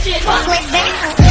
Switch it, switch it.